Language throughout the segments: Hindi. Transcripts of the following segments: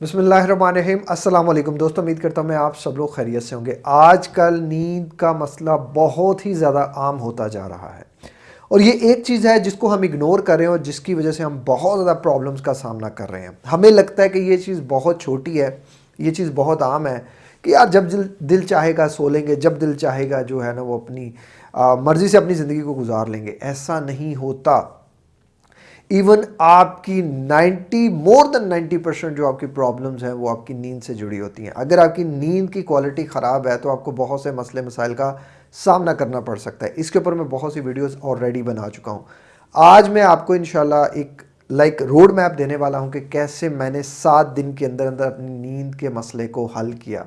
बसमीम अल्लाम दोस्तों, उम्मीद करता हूँ मैं आप सब लोग खैरियत से होंगे। आजकल नींद का मसला बहुत ही ज़्यादा आम होता जा रहा है। और ये एक चीज़ है जिसको हम इग्नोर कर रहे हैं और जिसकी वजह से हम बहुत ज़्यादा प्रॉब्लम्स का सामना कर रहे हैं। हमें लगता है कि ये चीज़ बहुत छोटी है, ये चीज़ बहुत आम है कि यार जब दिल दिल चाहेगा सो लेंगे, जब दिल चाहेगा जो है ना वो अपनी मर्ज़ी से अपनी ज़िंदगी को गुजार लेंगे। ऐसा नहीं होता। इवन आपकी 90 मोर देन 90 परसेंट जो आपकी प्रॉब्लम्स हैं, वो आपकी नींद से जुड़ी होती हैं। अगर आपकी नींद की क्वालिटी ख़राब है तो आपको बहुत से मसले, मसाइल का सामना करना पड़ सकता है। इसके ऊपर मैं बहुत सी वीडियोस ऑलरेडी बना चुका हूँ। आज मैं आपको इनशाला एक लाइक रोड मैप देने वाला हूँ कि कैसे मैंने सात दिन के अंदर अंदर अपनी नींद के मसले को हल किया।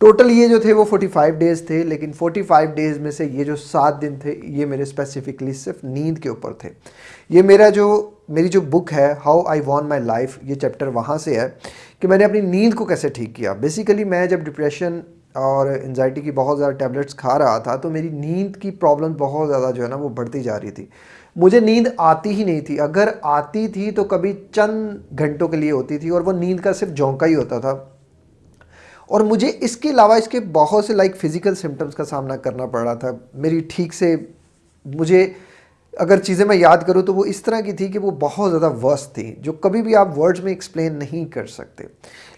टोटल ये जो थे वो 45 डेज़ थे, लेकिन 45 डेज़ में से ये जो सात दिन थे, ये मेरे स्पेसिफिकली सिर्फ़ नींद के ऊपर थे। ये मेरा जो, मेरी जो बुक है how I won my life ये चैप्टर वहाँ से है कि मैंने अपनी नींद को कैसे ठीक किया। बेसिकली मैं जब डिप्रेशन और एनजाइटी की बहुत ज़्यादा टैबलेट्स खा रहा था तो मेरी नींद की प्रॉब्लम बहुत ज़्यादा जो है ना, वो बढ़ती जा रही थी। मुझे नींद आती ही नहीं थी। अगर आती थी तो कभी चंद घंटों के लिए होती थी और वो नींद का सिर्फ़ झोंका ही होता था। और मुझे इसके अलावा इसके बहुत से लाइक फ़िज़िकल सिम्टम्स का सामना करना पड़ रहा था। मेरी ठीक से, मुझे अगर चीज़ें मैं याद करूँ तो वो इस तरह की थी कि वो बहुत ज़्यादा वर्स थी, जो कभी भी आप वर्ड्स में एक्सप्लेन नहीं कर सकते।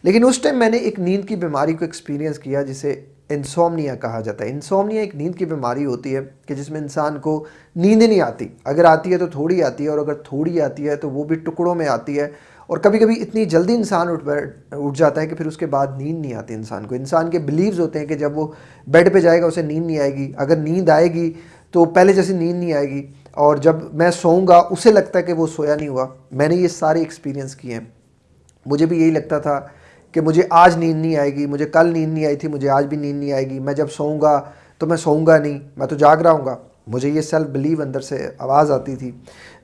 लेकिन उस टाइम मैंने एक नींद की बीमारी को एक्सपीरियंस किया, जिसे इंसोमनिया कहा जाता है। इंसोमनिया एक नींद की बीमारी होती है कि जिसमें इंसान को नींद नहीं आती। अगर आती है तो थोड़ी आती है और अगर थोड़ी आती है तो वो भी टुकड़ों में आती है और कभी कभी इतनी जल्दी इंसान उठ बैठ, उठ जाता है कि फिर उसके बाद नींद नहीं आती इंसान को। इंसान के बिलीव्स होते हैं कि जब वो बेड पे जाएगा, उसे नींद नहीं आएगी। अगर नींद आएगी तो पहले जैसी नींद नहीं आएगी। और जब मैं सोऊँगा, उसे लगता है कि वो सोया नहीं हुआ। मैंने ये सारे एक्सपीरियंस किए हैं। मुझे भी यही लगता था कि मुझे आज नींद नहीं आएगी, मुझे कल नींद नहीं आई थी, मुझे आज भी नींद नहीं आएगी। मैं जब सोऊँगा तो मैं सोऊँगा नहीं, मैं तो जाग रहा हूँ मुझे ये सेल्फ बिलीव अंदर से आवाज़ आती थी।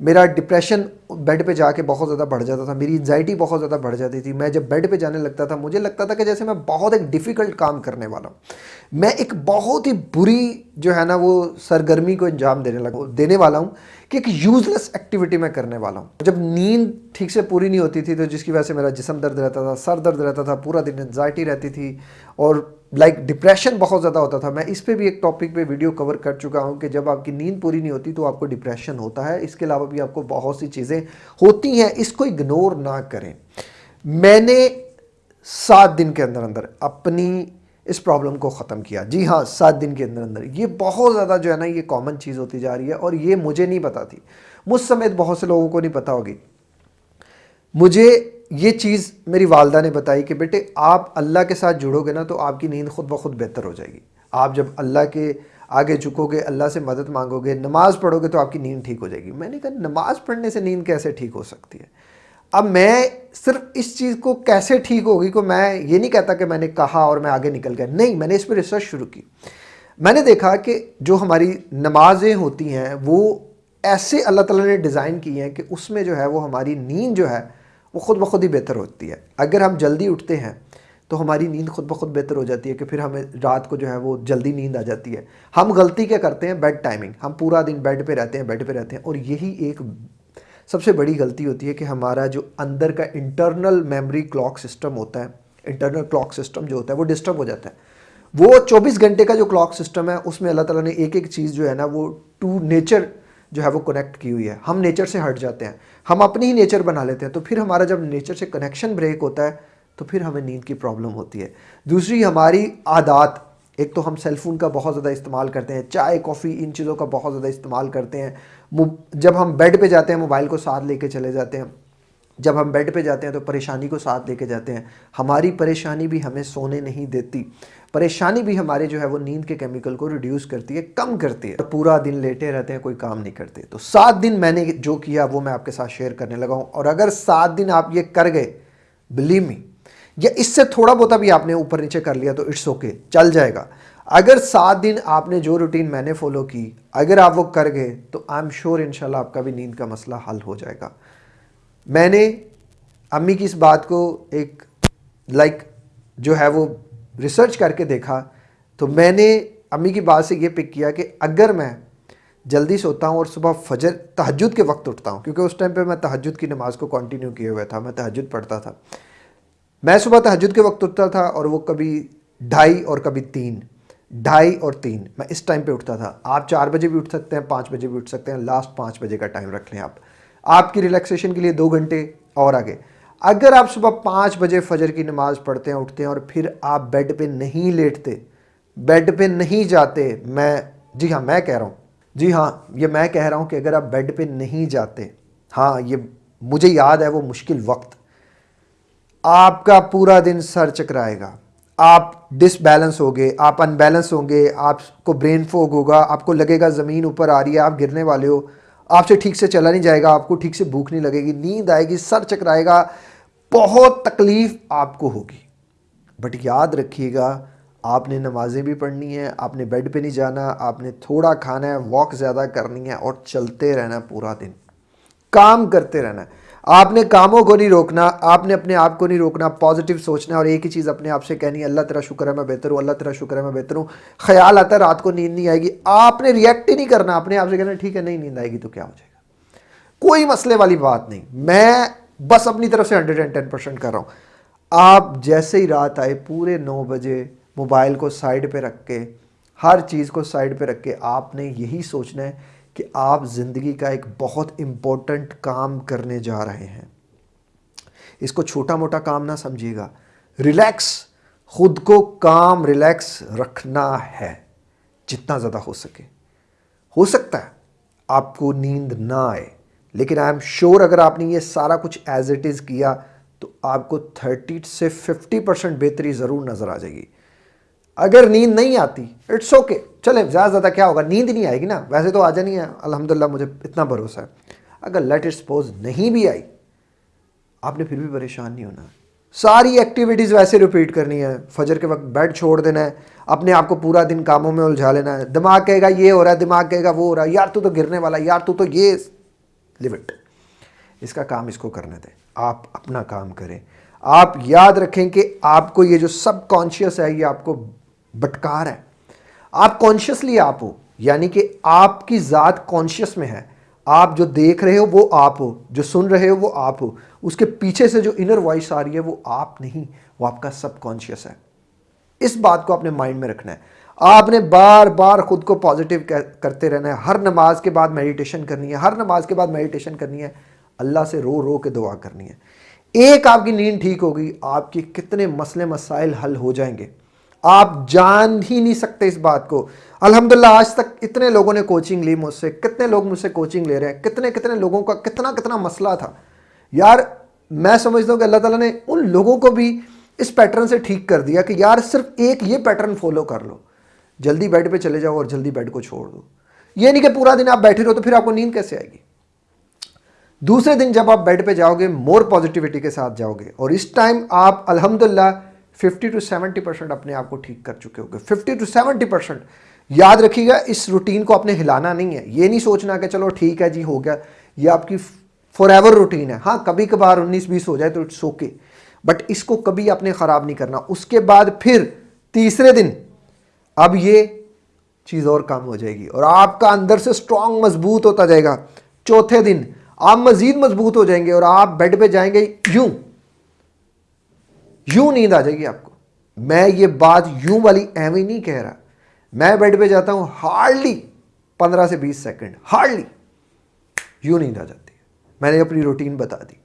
मेरा डिप्रेशन बेड पे जाके बहुत ज़्यादा बढ़ जाता था। मेरी एन्जाइटी बहुत ज़्यादा बढ़ जाती थी। मैं जब बेड पे जाने लगता था, मुझे लगता था कि जैसे मैं बहुत एक डिफ़िकल्ट काम करने वाला हूँ। मैं एक बहुत ही बुरी जो है ना वो सरगर्मी को अंजाम देने लगा देने वाला हूँ कि एक यूज़लेस एक्टिविटी मैं करने वाला हूँ। जब नींद ठीक से पूरी नहीं होती थी तो जिसकी वजह से मेरा जिसम दर्द रहता था सर दर्द रहता था पूरा दिन एनजाइटी रहती थी और लाइक like, डिप्रेशन बहुत ज़्यादा होता था। मैं इस पर भी एक टॉपिक पे वीडियो कवर कर चुका हूँ कि जब आपकी नींद पूरी नहीं होती तो आपको डिप्रेशन होता है। इसके अलावा भी आपको बहुत सी चीज़ें होती हैं इसको इग्नोर ना करें। मैंने सात दिन के अंदर अंदर अपनी इस प्रॉब्लम को ख़त्म किया। जी हाँ सात दिन के अंदर अंदर। ये बहुत ज़्यादा जो है ना, ये कॉमन चीज़ होती जा रही है और ये मुझे नहीं पता थी। मुझ समेत बहुत से लोगों को नहीं पता होगी। मुझे ये चीज़ मेरी वालदा ने बताई कि बेटे, आप अल्लाह के साथ जुड़ोगे ना तो आपकी नींद खुद ब खुद बेहतर हो जाएगी। आप जब अल्लाह के आगे झुकोगे, अल्लाह से मदद मांगोगे, नमाज़ पढ़ोगे तो आपकी नींद ठीक हो जाएगी। मैंने कहा, नमाज़ पढ़ने से नींद कैसे ठीक हो सकती है? अब मैं सिर्फ़ इस चीज़ को कैसे ठीक होगी को मैं ये नहीं कहता कि मैंने कहा और मैं आगे निकल गया। नहीं, मैंने इस पर रिसर्च शुरू की। मैंने देखा कि जो हमारी नमाजें होती हैं, वो ऐसे अल्लाह ताला ने डिज़ाइन की हैं कि उसमें जो है वो हमारी नींद जो है, वो ख़ुद ब खुद ही बेहतर होती है। अगर हम जल्दी उठते हैं तो हमारी नींद खुद ब खुद बेहतर हो जाती है कि फिर हमें रात को जो है वो जल्दी नींद आ जाती है। हम गलती क्या करते हैं? Bed timing. हम पूरा दिन बेड पे रहते हैं, बेड पे रहते हैं और यही एक सबसे बड़ी गलती होती है कि हमारा जो अंदर का इंटरनल मेमोरी क्लॉक सिस्टम होता है इंटरनल क्लॉक सिस्टम जो होता है, वो डिस्टर्ब हो जाता है। वो 24 घंटे का जो क्लॉक सिस्टम है, उसमें अल्लाह ताला ने एक एक चीज़ जो है ना, वो टू नेचर जो है वो कनेक्ट की हुई है। हम नेचर से हट जाते हैं। हम अपनी ही नेचर बना लेते हैं। तो फिर हमारा जब नेचर से कनेक्शन ब्रेक होता है तो फिर हमें नींद की प्रॉब्लम होती है। दूसरी हमारी आदात एक तो हम सेलफोन का बहुत ज़्यादा इस्तेमाल करते हैं, चाय कॉफ़ी इन चीज़ों का बहुत ज़्यादा इस्तेमाल करते हैं। जब हम बेड पे जाते हैं मोबाइल को साथ लेके चले जाते हैं, जब हम बेड पे जाते हैं तो परेशानी को साथ लेके जाते हैं। हमारी परेशानी भी हमें सोने नहीं देती। परेशानी भी हमारे जो है, वो नींद के केमिकल को रिड्यूस करती है, कम करती है। पूरा दिन लेटे रहते हैं, कोई काम नहीं करते। तो सात दिन मैंने जो किया, वो मैं आपके साथ शेयर करने लगा हूँ। और अगर सात दिन आप ये कर गए बिलीव मी या इससे थोड़ा बहुत भी आपने ऊपर नीचे कर लिया तो इट्स ओके चल जाएगा। अगर सात दिन आपने जो रूटीन मैंने फॉलो की अगर आप वो कर गए तो आई एम श्योर इनशाला आपका भी नींद का मसला हल हो जाएगा। मैंने अम्मी की इस बात को एक लाइक like, जो है वो रिसर्च करके देखा तो मैंने अम्मी की बात से ये पिक किया कि अगर मैं जल्दी सोता हूँ और सुबह फजर तहजद के वक्त उठता हूँ क्योंकि उस टाइम पे मैं तहजद की नमाज़ को कंटिन्यू किए हुए था मैं तहजद पढ़ता था। मैं सुबह तहजद के वक्त उठता था और वो कभी ढाई और कभी तीन, ढाई और तीन। मैं इस टाइम पे उठता था। आप चार बजे भी उठ सकते हैं, पाँच बजे भी उठ सकते हैं। लास्ट पाँच बजे का टाइम रख लें आप। आपकी रिलैक्सेशन के लिए दो घंटे और आगे। अगर आप सुबह पाँच बजे फजर की नमाज़ पढ़ते हैं, उठते हैं और फिर आप बेड पे नहीं लेटते बेड पे नहीं जाते, मैं, जी हाँ मैं कह रहा हूँ। जी हाँ ये मैं कह रहा हूँ कि अगर आप बेड पे नहीं जाते हाँ ये मुझे याद है वो मुश्किल वक्त। आपका पूरा दिन सर चकराएगा। आप डिसबैलेंस होंगे, आप अनबैलेंस होंगे, आपको ब्रेन फोग होगा, आपको लगेगा ज़मीन ऊपर आ रही है, आप गिरने वाले हो। आपसे ठीक से चला नहीं जाएगा, आपको ठीक से भूख नहीं लगेगी, नींद आएगी, सर चकराएगा, बहुत तकलीफ़ आपको होगी। बट याद रखिएगा, आपने नमाजें भी पढ़नी है, आपने बेड पे नहीं जाना, आपने थोड़ा खाना है वॉक ज़्यादा करनी है और चलते रहना पूरा दिन। काम करते रहना है। आपने कामों को नहीं रोकना, आपने अपने आप को नहीं रोकना पॉजिटिव सोचना और एक ही चीज़ अपने आप से कहनी अल्लाह तेरा शुक्र है, मैं बेहतर हूँ, अल्लाह तेरा शुक्र है, मैं बेहतर हूँ। ख्याल आता है रात को नींद नहीं आएगी। आपने रिएक्ट ही नहीं करना, अपने आप से कहना, ठीक है, नहीं, नींद आएगी तो क्या हो जाएगा? कोई मसले वाली बात नहीं। मैं बस अपनी तरफ़ से हंड्रेड एंड टेन परसेंट कर रहा हूँ। आप जैसे ही रात आए, पूरे नौ बजे मोबाइल को साइड पे रख के, हर चीज़ को साइड पे रख के, आपने यही सोचना है कि आप ज़िंदगी का एक बहुत इम्पोर्टेंट काम करने जा रहे हैं। इसको छोटा मोटा काम ना समझिएगा। रिलैक्स खुद को काम रिलैक्स रखना है, जितना ज़्यादा हो सके। हो सकता है आपको नींद ना आए, लेकिन आई एम श्योर अगर आपने ये सारा कुछ एज इट इज़ किया तो आपको थर्टी से फिफ्टी परसेंट बेहतरी ज़रूर नज़र आ जाएगी। अगर नींद नहीं आती इट्स ओके चले, ज़्यादा ज़्यादा क्या होगा? नींद नहीं आएगी ना? वैसे तो आ जानी है, अल्हम्दुलिल्लाह, मुझे इतना भरोसा है। अगर लेट इट सपोज़ नहीं भी आई, आपने फिर भी परेशान नहीं होना। सारी एक्टिविटीज़ वैसे रिपीट करनी है। फजर के वक्त बेड छोड़ देना है, अपने आप को पूरा दिन कामों में उलझा लेना है। दिमाग कहेगा, ये हो रहा है, दिमाग कहेगा, वो हो रहा है। यार, तू तो गिरने वाला यार, तू तो ये लिमिट इसका काम इसको करने दें। आप अपना काम करें। आप याद रखें कि आपको ये जो सब कॉन्शियस है, ये आपको बटकार है। आप कॉन्शियसली आप हो, यानी कि आपकी ज़ात कॉन्शियस में है। आप जो देख रहे हो, वो आप हो। जो सुन रहे हो, वो आप हो। उसके पीछे से जो इनर वॉइस आ रही है, वो आप नहीं, वो आपका सब कॉन्शियस है। इस बात को अपने माइंड में रखना है। आपने बार बार खुद को पॉजिटिव करते रहना है। हर नमाज़ के बाद मेडिटेशन करनी है। हर नमाज़ के बाद मेडिटेशन करनी है। अल्लाह से रो रो के दुआ करनी है। एक आपकी नींद ठीक होगी, आपके कितने मसले मसाइल हल हो जाएँगे। आप जान ही नहीं सकते इस बात को। अल्हम्दुलिल्लाह, आज तक इतने लोगों ने कोचिंग ली मुझसे, कितने लोग मुझसे कोचिंग ले रहे हैं, कितने कितने लोगों का, कितना कितना मसला था। यार, मैं समझता हूँ कि अल्लाह ताला ने उन लोगों को भी इस पैटर्न से ठीक कर दिया कि यार, सिर्फ़ एक ये पैटर्न फॉलो कर लो। जल्दी बेड पे चले जाओ और जल्दी बेड को छोड़ दो। ये नहीं कि पूरा दिन आप बैठे रहो तो फिर आपको नींद कैसे आएगी? दूसरे दिन जब आप बेड पे जाओगे मोर पॉजिटिविटी के साथ जाओगे और इस टाइम आप, अल्हम्दुलिल्लाह फिफ्टी टू सेवेंटी परसेंट अपने आप को ठीक कर चुके होंगे। फिफ्टी टू सेवेंटी परसेंट, याद रखिएगा, इस रूटीन को आपने हिलाना नहीं है। ये नहीं सोचना कि चलो ठीक है जी, हो गया। ये आपकी फॉर एवर रूटीन है। हाँ कभी कभार उन्नीस बीस हो जाए तो इट्स ओके बट इसको कभी आपने ख़राब नहीं करना। उसके बाद फिर तीसरे दिन, अब ये चीज़ और कम हो जाएगी और आपका अंदर से स्ट्रांग मज़बूत होता जाएगा। चौथे दिन, आप मज़ीद मज़बूत हो जाएँगे और आप बेड पे जाएँगे, यूँ। यूँ नींद आ जाएगी आपको। मैं ये बात यूँ वाली एवं नहीं कह रहा। मैं बेड पे जाता हूँ, हार्डली पंद्रह से बीस सेकंड, हार्डली यूँ नींद आ जाती है। मैंने अपनी रूटीन बता दी।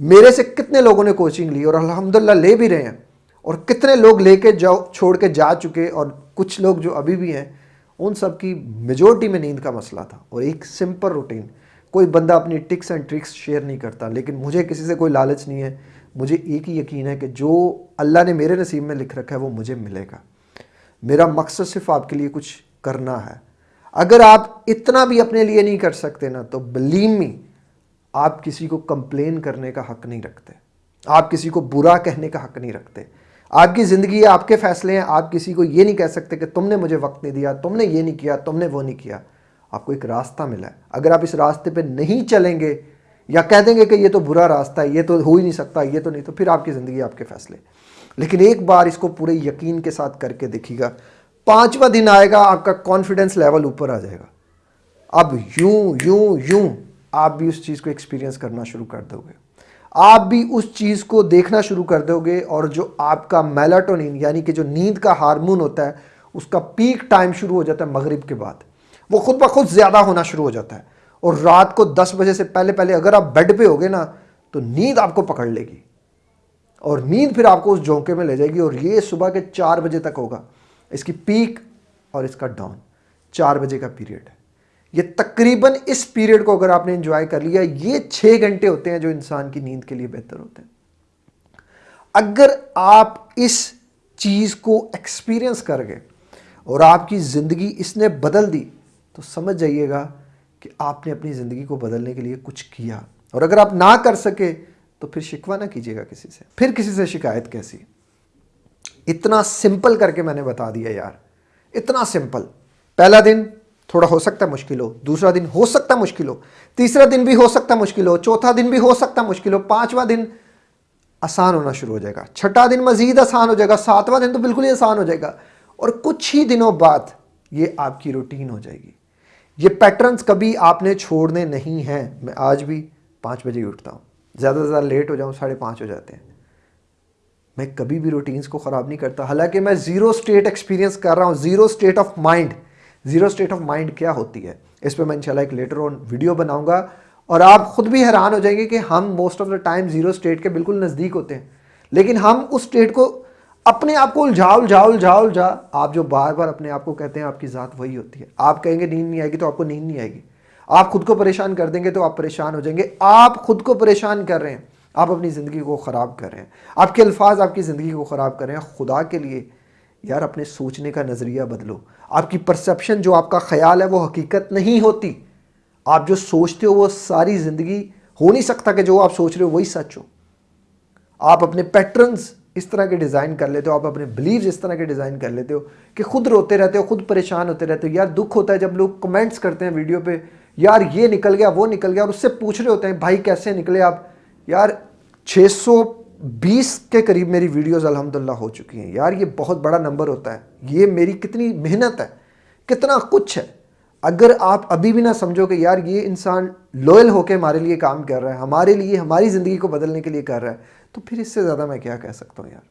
मेरे से कितने लोगों ने कोचिंग ली और अल्हम्दुलिल्लाह ले भी रहे हैं और कितने लोग लेके जाओ, छोड़ के जा चुके और कुछ लोग जो अभी भी हैं, उन सब की मेजोरिटी में नींद का मसला था और एक सिंपल रूटीन कोई बंदा अपनी टिक्स एंड ट्रिक्स शेयर नहीं करता, लेकिन मुझे किसी से कोई लालच नहीं है। मुझे एक ही यकीन है कि जो अल्लाह ने मेरे नसीब में लिख रखा है, वो मुझे मिलेगा। मेरा मकसद सिर्फ़ आपके लिए कुछ करना है। अगर आप इतना भी अपने लिए नहीं कर सकते ना तो बलीम मी आप किसी को कंप्लेन करने का हक नहीं रखते। आप किसी को बुरा कहने का हक नहीं रखते। आपकी ज़िंदगी है आपके फैसले हैं, आप किसी को ये नहीं कह सकते कि तुमने मुझे वक्त नहीं दिया, तुमने ये नहीं किया, तुमने वो नहीं किया। आपको एक रास्ता मिला है। अगर आप इस रास्ते पे नहीं चलेंगे या कह देंगे कि ये तो बुरा रास्ता है, ये तो हो ही नहीं सकता, ये तो नहीं तो फिर आपकी ज़िंदगी आपके फैसले। लेकिन एक बार इसको पूरे यकीन के साथ करके देखिएगा, पांचवा दिन आएगा, आपका कॉन्फिडेंस लेवल ऊपर आ जाएगा। अब यूँ यूँ यूँ आप भी उस चीज़ को एक्सपीरियंस करना शुरू कर दोगे। आप भी उस चीज़ को देखना शुरू कर दोगे और जो आपका मेलाटोनिन यानी कि जो नींद का हार्मोन होता है, उसका पीक टाइम शुरू हो जाता है मगरिब के बाद। वो खुद ब खुद ज़्यादा होना शुरू हो जाता है। और रात को 10 बजे से पहले पहले अगर आप बेड पे होगे ना तो नींद आपको पकड़ लेगी। और नींद फिर आपको उस झोंके में ले जाएगी और ये सुबह के चार बजे तक होगा। इसकी पीक और इसका डाउन चार बजे का पीरियड है। ये तकरीबन इस पीरियड को अगर आपने इंजॉय कर लिया, ये छः घंटे होते हैं जो इंसान की नींद के लिए बेहतर होते हैं। अगर आप इस चीज़ को एक्सपीरियंस कर गए और आपकी ज़िंदगी इसने बदल दी तो समझ जाइएगा कि आपने अपनी ज़िंदगी को बदलने के लिए कुछ किया। और अगर आप ना कर सके तो फिर शिकवा ना कीजिएगा किसी से। फिर किसी से शिकायत कैसी? इतना सिंपल करके मैंने बता दिया यार। इतना सिंपल। पहला दिन थोड़ा हो सकता है मुश्किल हो, दूसरा दिन हो सकता मुश्किल हो, तीसरा दिन भी हो सकता मुश्किल हो, चौथा दिन भी हो सकता मुश्किल हो, पांचवा दिन आसान होना शुरू हो जाएगा। छठा दिन मजीद आसान हो जाएगा, सातवां दिन तो बिल्कुल ही आसान हो जाएगा। और कुछ ही दिनों बाद ये आपकी रूटीन हो जाएगी। ये पैटर्न्स कभी आपने छोड़ने नहीं हैं। मैं आज भी पाँच बजे उठता हूँ। ज़्यादा से ज़्यादा लेट हो जाऊँ, साढ़े पाँच हो जाते हैं। मैं कभी भी रूटीन्स को ख़राब नहीं करता। हालाँकि मैं ज़ीरो स्टेट एक्सपीरियंस कर रहा हूँ zero state of mind zero state of mind क्या होती है? इस पर मैं इंशाल्लाह एक लेटर ऑन वीडियो बनाऊँगा। और आप खुद भी हैरान हो जाएँगे कि हम most of the time zero state के बिल्कुल नज़दीक होते हैं। लेकिन हम उस स्टेट को अपने आप को उलझा उलझा उलझा उलझा आप जो बार बार अपने आप को कहते हैं, आपकी ज़ात वही होती है। आप कहेंगे, नींद नहीं आएगी तो आपको नींद नहीं आएगी। आप खुद को परेशान कर देंगे तो आप परेशान हो जाएँगे। आप खुद को परेशान कर रहे हैं। आप अपनी ज़िंदगी को ख़राब कर रहे हैं। आपके अल्फाज आपकी ज़िंदगी को ख़राब कर रहे हैं। खुदा के लिए, यार, अपने सोचने का नज़रिया बदलो। आपकी परसेप्शन, जो आपका ख्याल है, वो हकीकत नहीं होती। आप जो सोचते हो, वो सारी ज़िंदगी हो नहीं सकता कि जो आप सोच रहे हो, वही सच हो। आप अपने पैटर्न्स इस तरह के डिज़ाइन कर लेते हो, आप अपने बिलीव इस तरह के डिज़ाइन कर लेते हो कि खुद रोते रहते हो, खुद परेशान होते रहते हो। यार, दुख होता है जब लोग कमेंट्स करते हैं वीडियो पे, यार, ये निकल गया, वो निकल गया, और उससे पूछ रहे होते हैं, भाई, कैसे निकले आप? यार 620 के करीब मेरी वीडियोज़ अल्हम्दुलिल्लाह हो चुकी हैं। यार, ये बहुत बड़ा नंबर होता है। ये मेरी कितनी मेहनत है, कितना कुछ है। अगर आप अभी भी ना समझो कि यार, ये इंसान लॉयल होकर हमारे लिए काम कर रहा है, हमारे लिए, हमारी ज़िंदगी को बदलने के लिए कर रहा है तो फिर इससे ज़्यादा मैं क्या कह सकता हूँ, यार?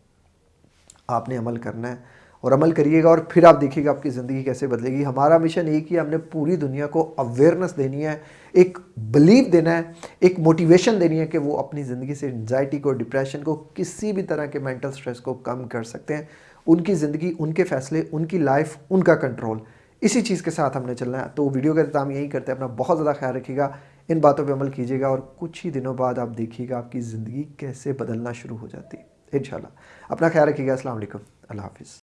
आपने अमल करना है और अमल करिएगा और फिर आप देखिएगा आपकी ज़िंदगी कैसे बदलेगी। हमारा मिशन एक ही हमने पूरी दुनिया को अवेयरनेस देनी है, एक बिलीव देना है, एक मोटिवेशन देनी है कि वो अपनी ज़िंदगी से एनजाइटी को डिप्रेशन को, किसी भी तरह के मेंटल स्ट्रेस को कम कर सकते हैं। उनकी ज़िंदगी, उनके फैसले, उनकी लाइफ उनका कंट्रोल इसी चीज़ के साथ हमने चलना है। तो वीडियो का हम यही करते हैं। अपना बहुत ज़्यादा ख्याल रखिएगा। इन बातों पर अमल कीजिएगा और कुछ ही दिनों बाद आप देखिएगा आपकी ज़िंदगी कैसे बदलना शुरू हो जाती है। इन अपना ख्याल रखिएगा। असल अल्लाह हाफिज़।